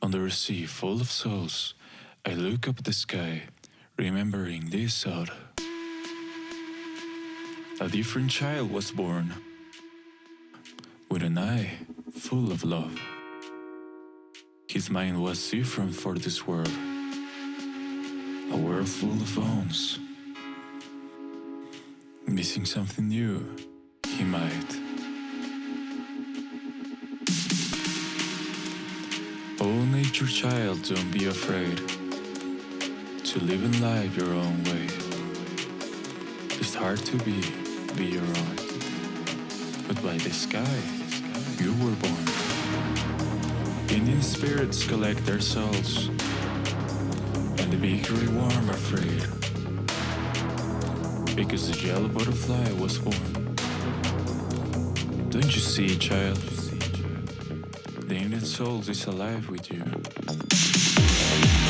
Under a sea full of souls, I look up at the sky, remembering this thought. A different child was born, with an eye full of love. His mind was different for this world, a world full of phones. Missing something new, he might. Oh, nature child, don't be afraid to live in life your own way. It's hard to be, be your own. But by the sky, you were born. Indian spirits collect their souls, and the bakery warm afraid. Because the yellow butterfly was born. Don't you see, child? The inner soul is alive with you.